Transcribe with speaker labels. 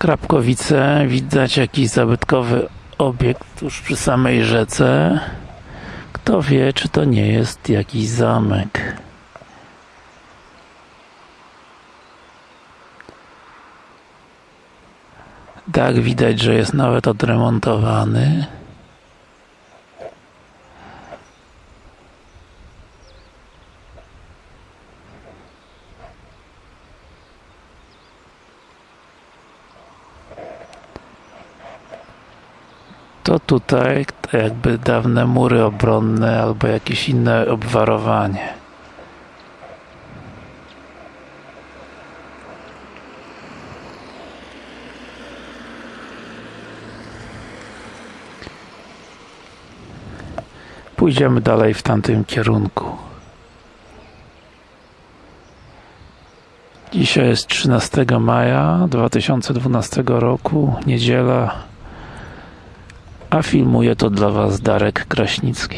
Speaker 1: Krapkowice, widać jakiś zabytkowy obiekt tuż przy samej rzece. Kto wie, czy to nie jest jakiś zamek. Dach widać, że jest nawet odremontowany. To tutaj jakby dawne mury obronne albo jakieś inne obwarowanie. Pójdziemy dalej w tamtym kierunku. Dzisiaj jest 13 maja 2012 roku, niedziela, a filmuje to dla Was Darek Kraśnicki.